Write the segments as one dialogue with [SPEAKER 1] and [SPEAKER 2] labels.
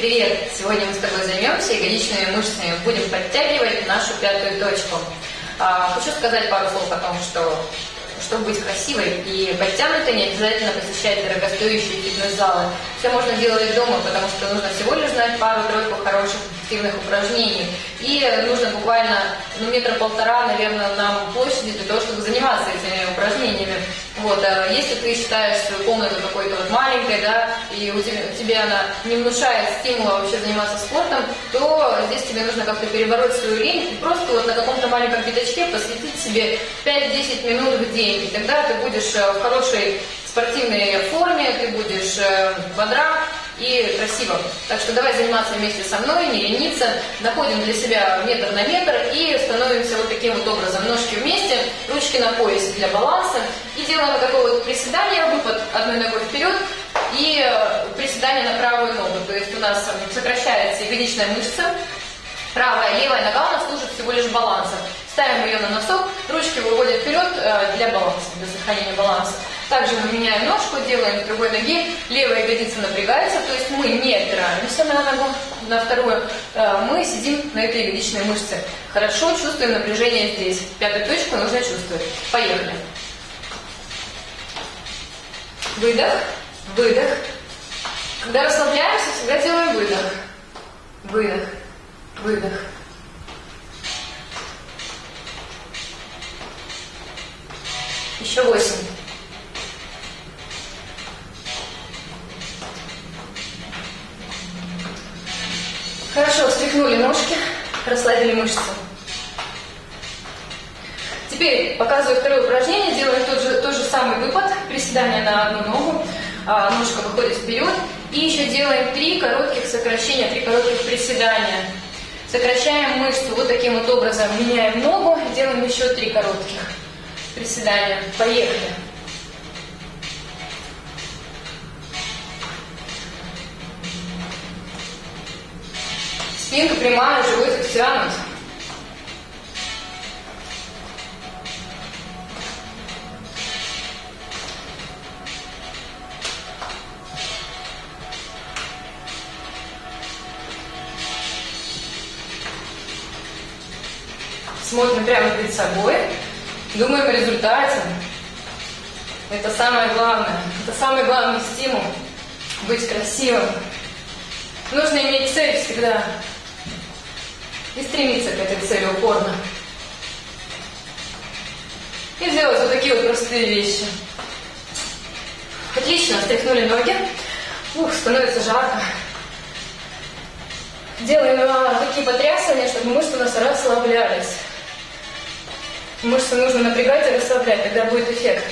[SPEAKER 1] Привет! Сегодня мы с тобой займемся ягодичными мышцами. Будем подтягивать нашу пятую точку. А, хочу сказать пару слов о том, что чтобы быть красивой и подтянутой, не обязательно посещать дорогостоящие фитнес-залы. Все можно делать дома, потому что нужно всего лишь знать пару-тройку хороших эффективных упражнений. И нужно буквально ну, метра полтора, наверное, нам площади для того, чтобы заниматься этими упражнениями. Вот, а если ты считаешь свою комнату какой-то вот маленькой, да, и у тебя, тебе она не внушает стимула вообще заниматься спортом, то здесь тебе нужно как-то перебороть свою лень и просто вот на каком-то маленьком пятачке посвятить себе 5-10 минут в день. И тогда ты будешь э, в хорошей спортивной форме, ты будешь э, бодра, и красиво. Так что давай заниматься вместе со мной, не лениться, находим для себя метр на метр и становимся вот таким вот образом. Ножки вместе, ручки на поясе для баланса. И делаем вот такое вот приседание, выпад одной ногой вперед и приседание на правую ногу. То есть у нас сокращается ягодичная мышца, правая, левая нога у нас служит всего лишь балансом. Ставим ее на носок, ручки выводят вперед э, для баланса, для сохранения баланса. Также мы меняем ножку, делаем с другой ноги, левая ягодица напрягается, то есть мы не опираемся на ногу, на вторую, э, мы сидим на этой ягодичной мышце. Хорошо чувствуем напряжение здесь. Пятую точку нужно чувствовать. Поехали. Выдох, выдох. Когда расслабляемся, всегда делаем выдох. Выдох, выдох. Еще восемь. Хорошо, встряхнули ножки, расслабили мышцы. Теперь показываю второе упражнение, делаем тот же, тот же самый выпад, приседание на одну ногу, а, ножка выходит вперед. И еще делаем три коротких сокращения, три коротких приседания. Сокращаем мышцу вот таким вот образом, меняем ногу, делаем еще три коротких приседания. Поехали. Спинка прямая, живот растянут. Смотрим прямо перед собой, думаем о результате. Это самое главное. Это самый главный стимул – быть красивым. Нужно иметь цель всегда и стремиться к этой цели упорно. И сделать вот такие вот простые вещи. Отлично, стряхнули ноги. Ух, становится жарко. Делаем а, такие потрясывания, чтобы мышцы у нас расслаблялись. Мышцы нужно напрягать и расслаблять, тогда будет эффект.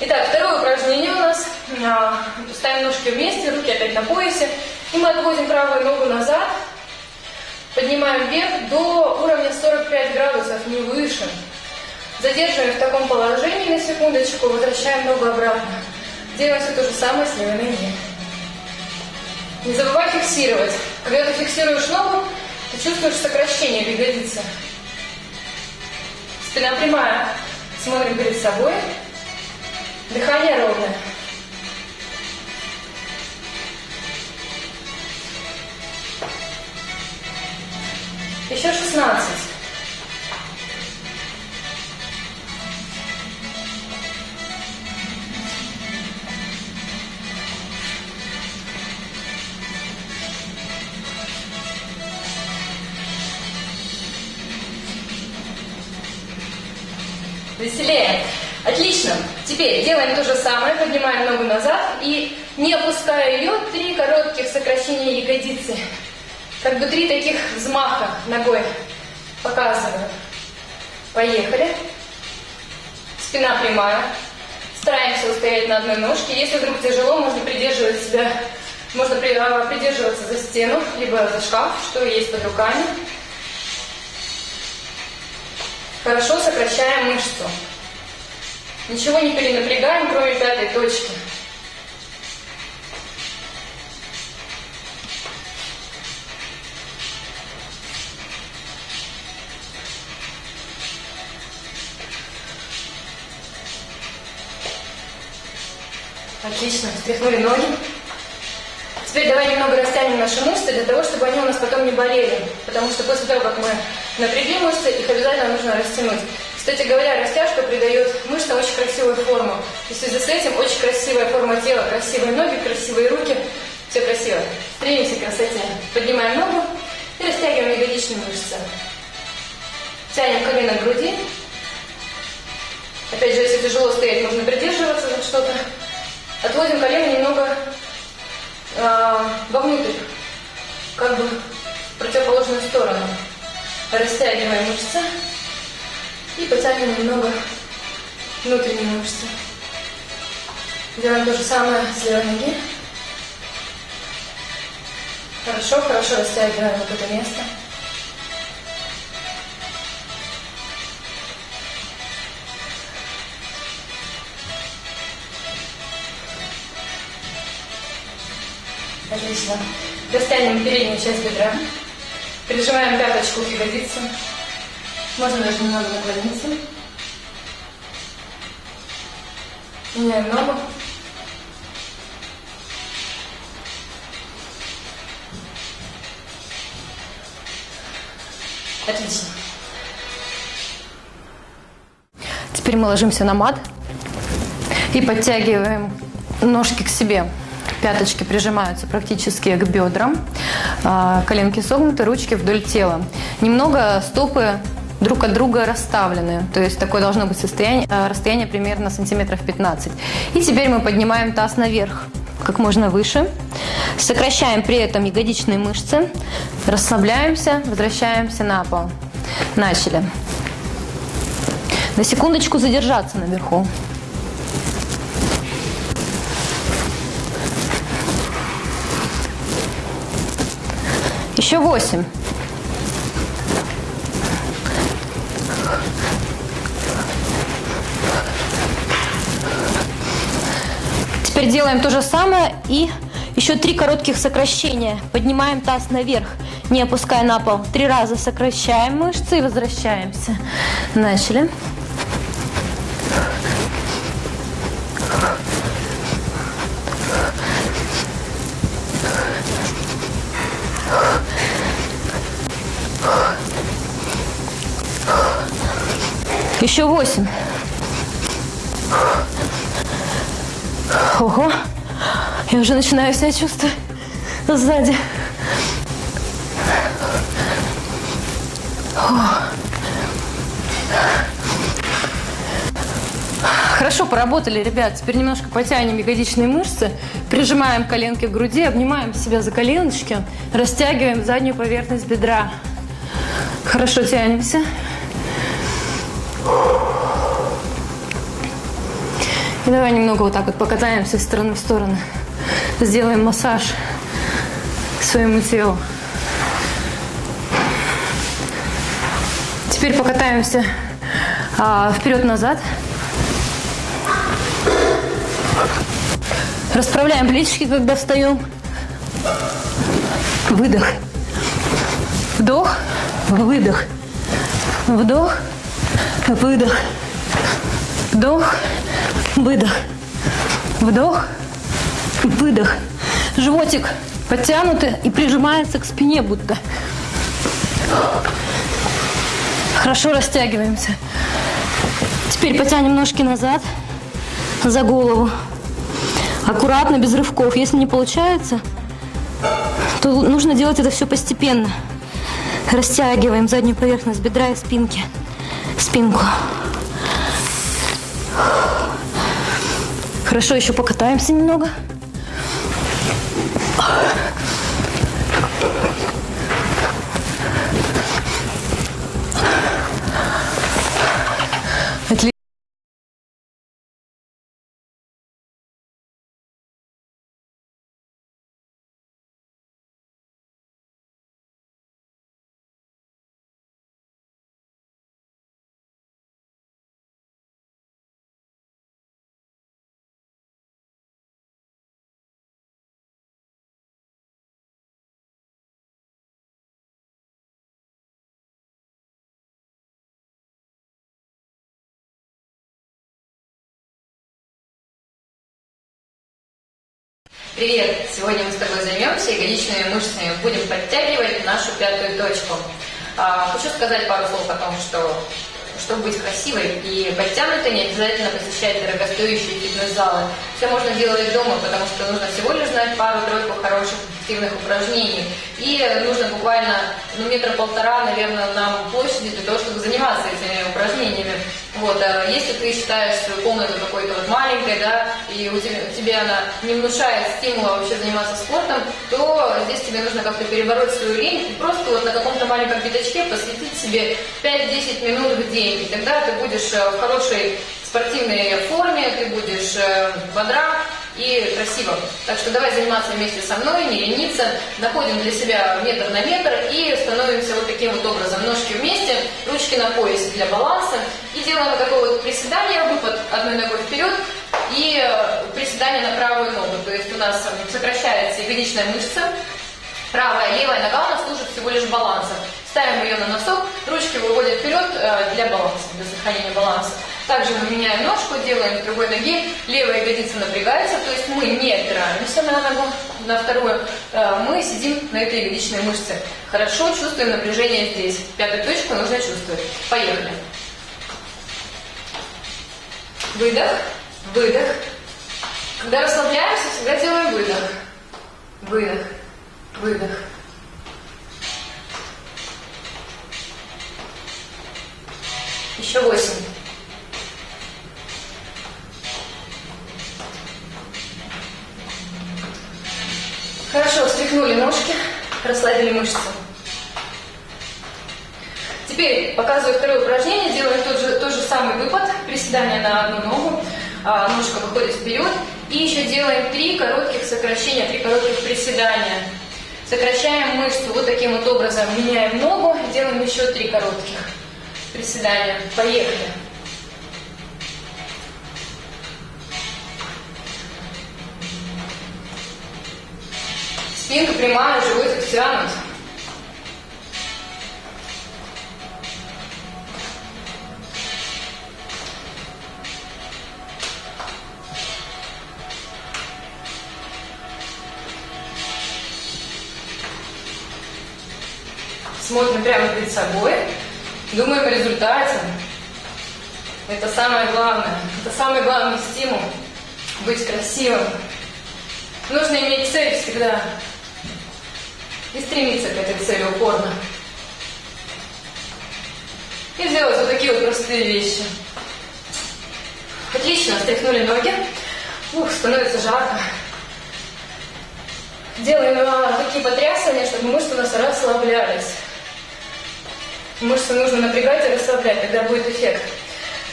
[SPEAKER 1] Итак, второе упражнение у нас. А, ставим ножки вместе, руки опять на поясе. И мы отводим правую ногу назад, Поднимаем вверх до уровня 45 градусов, не выше. Задерживаем в таком положении на секундочку, возвращаем ногу обратно. Делаем все то же самое с левой ноги. Не забывай фиксировать. Когда ты фиксируешь ногу, ты чувствуешь сокращение в ягодице. Спина прямая. Смотрим перед собой. Дыхание ровное. Еще 16. Веселее. Отлично. Теперь делаем то же самое. Поднимаем ногу назад и, не опуская ее, три коротких сокращения ягодицы. Как бы три таких взмаха ногой показываю. Поехали. Спина прямая. Стараемся устоять на одной ножке. Если вдруг тяжело, можно придерживать себя, можно а, придерживаться за стену, либо за шкаф, что есть под руками. Хорошо сокращаем мышцу. Ничего не перенапрягаем, кроме пятой точки. Отлично. Встряхнули ноги. Теперь давай немного растянем наши мышцы для того, чтобы они у нас потом не болели. Потому что после того, как мы напрягли мышцы, их обязательно нужно растянуть. Кстати говоря, растяжка придает мышцам очень красивую форму. И в связи с этим очень красивая форма тела, красивые ноги, красивые руки. Все красиво. Стремимся к красоте. Поднимаем ногу и растягиваем ягодичные мышцы. Тянем колено к груди. Опять же, если тяжело стоять, можно придерживаться за что-то. Отводим колено немного э, вовнутрь, как бы в противоположную сторону. Растягиваем мышцы и потянем немного внутренние мышцы. Делаем то же самое с левой ноги. Хорошо, хорошо растягиваем вот это место. Отлично. Растянем переднюю часть бедра. Прижимаем пяточку к ягодице. Можно даже немного наклониться. Меняем ногу. Отлично. Теперь мы ложимся на мат и подтягиваем ножки к себе. Пяточки прижимаются практически к бедрам, а, коленки согнуты, ручки вдоль тела. Немного стопы друг от друга расставлены. То есть такое должно быть состояние, а, расстояние примерно сантиметров 15. И теперь мы поднимаем таз наверх, как можно выше. Сокращаем при этом ягодичные мышцы. Расслабляемся, возвращаемся на пол. Начали. На секундочку задержаться наверху. Еще восемь. Теперь делаем то же самое и еще три коротких сокращения. Поднимаем таз наверх, не опуская на пол. Три раза сокращаем мышцы и возвращаемся. Начали. Еще восемь. Ого. Я уже начинаю себя чувствовать сзади. Хорошо поработали, ребят. Теперь немножко потянем ягодичные мышцы, прижимаем коленки к груди, обнимаем себя за коленочки, растягиваем заднюю поверхность бедра. Хорошо тянемся. Давай немного вот так вот покатаемся из стороны в сторону. Сделаем массаж своему телу. Теперь покатаемся а, вперед-назад. Расправляем плечики, когда встаем. Выдох. Вдох. Выдох. Вдох. Выдох. Вдох. Выдох. Вдох. Выдох. Животик подтянутый и прижимается к спине будто. Хорошо растягиваемся. Теперь потянем ножки назад за голову. Аккуратно, без рывков. Если не получается, то нужно делать это все постепенно. Растягиваем заднюю поверхность бедра и спинки. Спинку. Хорошо, еще покатаемся немного. Привет! Сегодня мы с тобой займемся ягодичными мышцами. Будем подтягивать нашу пятую точку. А, хочу сказать пару слов о том, что чтобы быть красивой и подтянутой, не обязательно посещать дорогостоящие фитнес-залы. Все можно делать дома, потому что нужно всего лишь знать пару-тройку хороших эффективных упражнений. И нужно буквально ну, метра полтора, наверное, нам площади для того, чтобы заниматься этими упражнениями. Вот, а если ты считаешь свою комнату какой-то вот маленькой, да, и у тебя, тебе она не внушает стимула вообще заниматься спортом, то здесь тебе нужно как-то перебороть свою лень и просто вот на каком-то маленьком пятачке посвятить себе 5-10 минут в день. И тогда ты будешь э, в хорошей спортивной форме, ты будешь э, бодра, и красиво. Так что давай заниматься вместе со мной, не лениться, находим для себя метр на метр и становимся вот таким вот образом. Ножки вместе, ручки на поясе для баланса. И делаем вот такое вот приседание, выпад одной ногой вперед и э, приседание на правую ногу. То есть у нас сокращается ягодичная мышца, Правая левая нога у нас служит всего лишь балансом. Ставим ее на носок, ручки выводят вперед э, для баланса, для сохранения баланса. Также мы меняем ножку, делаем с другой ноги, левая ягодица напрягается, то есть мы не опираемся на ногу, на вторую, э, мы сидим на этой ягодичной мышце. Хорошо чувствуем напряжение здесь. Пятую точку нужно чувствовать. Поехали. Выдох, выдох. Когда расслабляемся, всегда делаем выдох. Выдох, выдох. Еще восемь. Хорошо, встряхнули ножки, расслабили мышцы. Теперь показываю второе упражнение. Делаем тот же, тот же самый выпад. Приседание на одну ногу. А, ножка выходит вперед. И еще делаем три коротких сокращения, три коротких приседания. Сокращаем мышцу вот таким вот образом. Меняем ногу. Делаем еще три коротких приседания. Поехали. Спинка прямая, живот растянут. Смотрим прямо перед собой, думаем о результате. Это самое главное. Это самый главный стимул – быть красивым. Нужно иметь цель всегда и стремиться к этой цели упорно. И сделать вот такие вот простые вещи. Отлично, стряхнули ноги. Ух, становится жарко. Делаем а, такие потрясывания, чтобы мышцы у нас расслаблялись. Мышцы нужно напрягать и расслаблять, тогда будет эффект.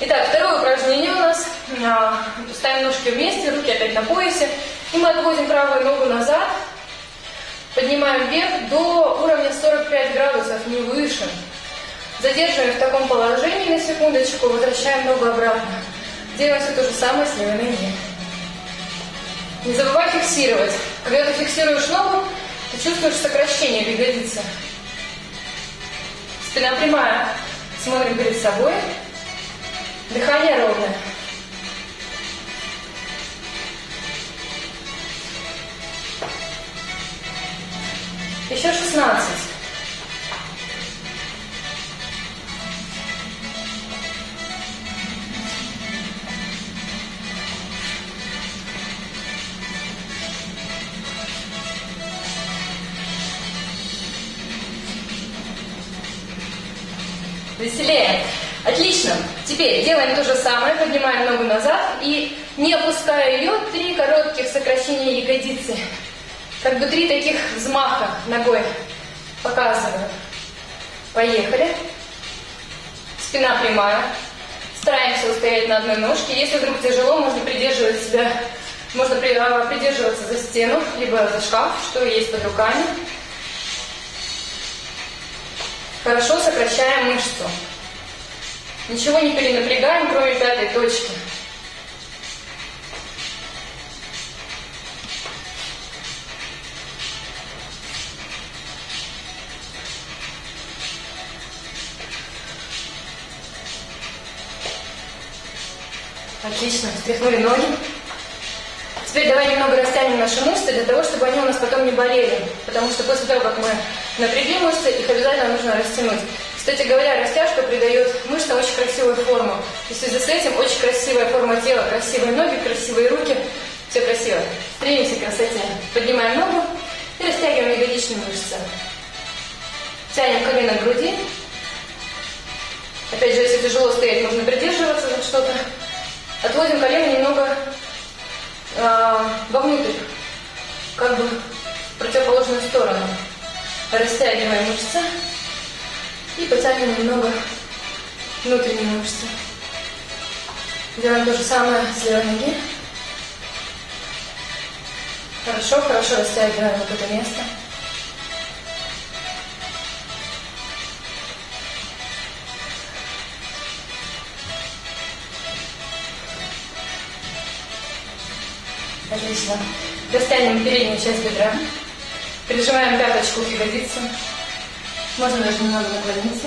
[SPEAKER 1] Итак, второе упражнение у нас. А, ставим ножки вместе, руки опять на поясе. И мы отводим правую ногу назад, Поднимаем вверх до уровня 45 градусов, не выше. Задерживаем в таком положении на секундочку, возвращаем ногу обратно. Делаем все то же самое с левой ноги. Не забывай фиксировать. Когда ты фиксируешь ногу, ты чувствуешь сокращение в ягодице. Спина прямая. Смотрим перед собой. Дыхание ровное. Еще 16. Теперь делаем то же самое. Поднимаем ногу назад и, не опуская ее, три коротких сокращения ягодицы. Как бы три таких взмаха ногой показываю. Поехали. Спина прямая. Стараемся устоять на одной ножке. Если вдруг тяжело, можно придерживать себя, можно а, придерживаться за стену, либо за шкаф, что есть под руками. Хорошо сокращаем мышцу. Ничего не перенапрягаем, кроме пятой точки. Отлично. Встряхнули ноги. Теперь давай немного растянем наши мышцы для того, чтобы они у нас потом не болели. Потому что после того, как мы напрягли мышцы, их обязательно нужно растянуть. Кстати говоря, растяжка придает мышцам очень красивую форму. И в связи с этим очень красивая форма тела, красивые ноги, красивые руки. Все красиво. Стремимся к красоте. Поднимаем ногу и растягиваем ягодичные мышцы. Тянем колено к груди. Опять же, если тяжело стоять, можно придерживаться за что-то. Отводим колено немного э, вовнутрь, как бы в противоположную сторону. Растягиваем мышцы и потянем немного внутренние мышцы. Делаем то же самое с левой ноги. Хорошо, хорошо растягиваем вот это место. Отлично. Растянем переднюю часть бедра. Прижимаем пяточку к ягодице. Можно даже немного наклониться.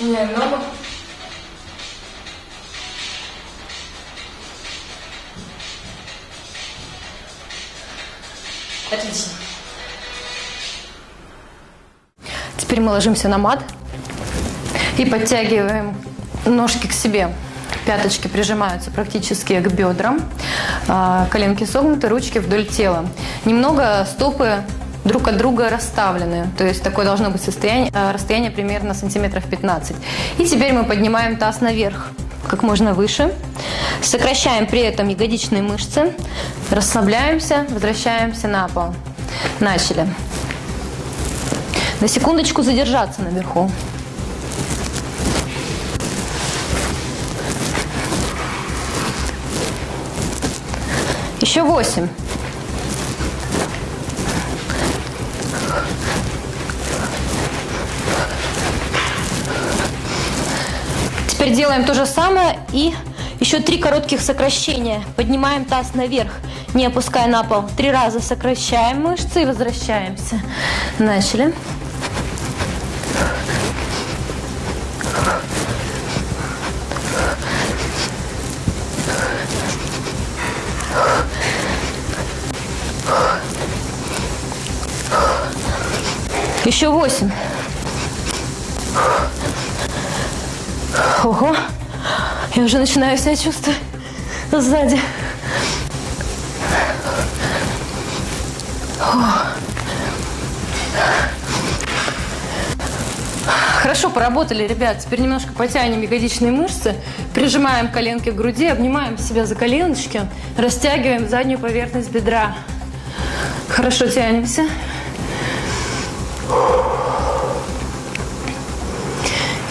[SPEAKER 1] Меняем ногу. Отлично. Теперь мы ложимся на мат и подтягиваем ножки к себе. Пяточки прижимаются практически к бедрам, а, коленки согнуты, ручки вдоль тела. Немного стопы друг от друга расставлены. То есть такое должно быть состояние, а, расстояние примерно сантиметров 15. И теперь мы поднимаем таз наверх как можно выше. Сокращаем при этом ягодичные мышцы. Расслабляемся, возвращаемся на пол. Начали. На секундочку задержаться наверху. Еще восемь. Теперь делаем то же самое и еще три коротких сокращения. Поднимаем таз наверх, не опуская на пол. Три раза сокращаем мышцы и возвращаемся. Начали. Еще восемь. Ого, я уже начинаю себя чувствовать сзади. Хорошо поработали, ребят. Теперь немножко потянем ягодичные мышцы, прижимаем коленки к груди, обнимаем себя за коленочки, растягиваем заднюю поверхность бедра. Хорошо тянемся.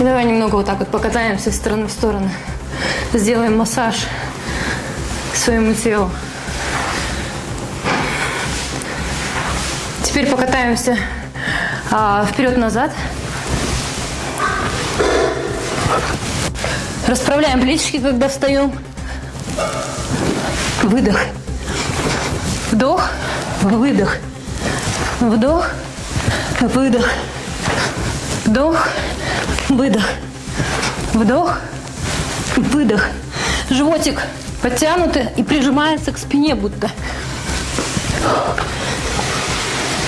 [SPEAKER 1] Давай немного вот так вот покатаемся из стороны в сторону. Сделаем массаж своему телу. Теперь покатаемся а, вперед-назад. Расправляем плечики, когда встаем. Выдох. Вдох. Выдох. Вдох. Выдох. Вдох. Выдох. Вдох. Выдох. Животик подтянутый и прижимается к спине будто.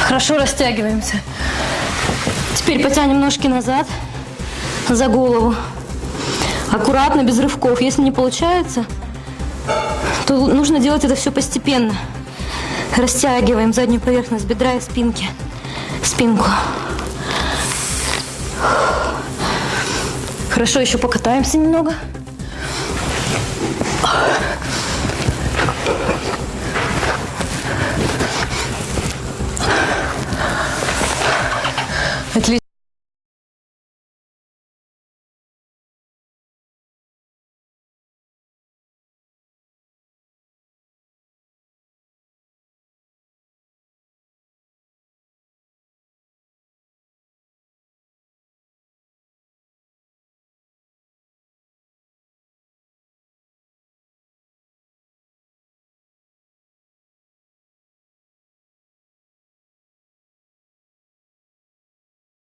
[SPEAKER 1] Хорошо растягиваемся. Теперь потянем ножки назад за голову. Аккуратно, без рывков. Если не получается, то нужно делать это все постепенно. Растягиваем заднюю поверхность бедра и спинки. Спинку. Хорошо, еще покатаемся немного.